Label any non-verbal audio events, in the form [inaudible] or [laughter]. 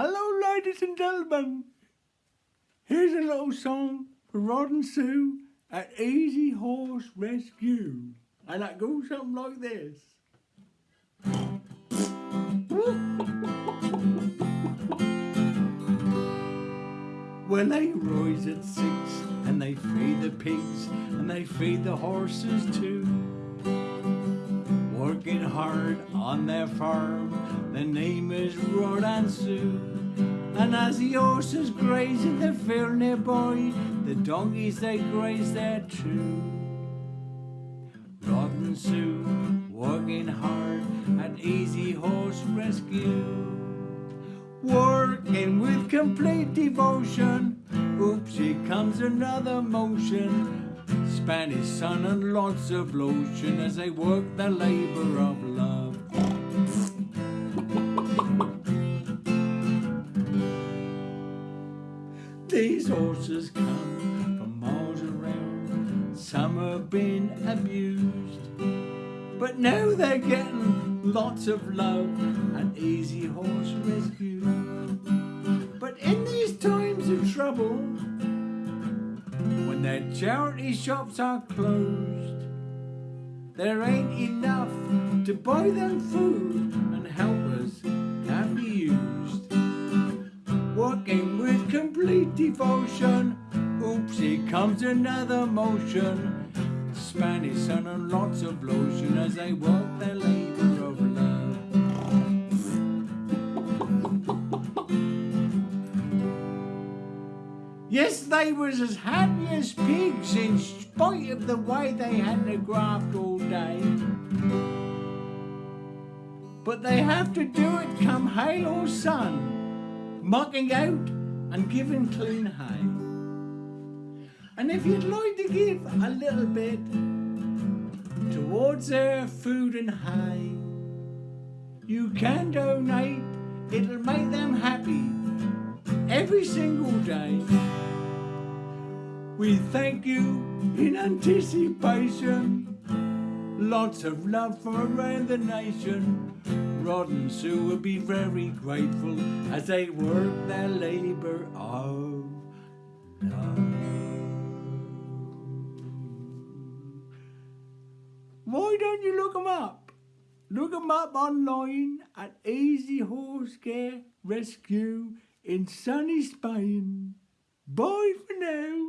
Hello, ladies and gentlemen. Here's a little song for Rod and Sue at Easy Horse Rescue. And that goes something like this. [laughs] Well, they rise at six and they feed the pigs and they feed the horses too. Working hard on their farm, the name is Rod and Sue. And as the horses graze in the field nearby, the donkeys they graze there too. Rod and Sue working hard at Easy Horse Rescue working with complete devotion. Oops, here comes another motion. Spanish sun and lots of lotion as they work the labor of love. These horses come from miles around. Some have been abused, but now they're getting lots of love and easy horse rescue. But in these times of trouble, when their charity shops are closed, there ain't enough to buy them food and help can devotion, oops, comes another motion. Spanish sun and lots of lotion as they work their labour of love. Yes, they was as happy as pigs in spite of the way they had to graft all day. But they have to do it come hail or sun, mucking out and giving clean hay. And if you'd like to give a little bit towards their food and hay, you can donate. It'll make them happy every single day. We thank you in anticipation. Lots of love from around the nation. And Sue will be very grateful as they work their labour of love. Why don't you look them up? Look them up online at Easy Horse Care Rescue in sunny Spain. Bye for now.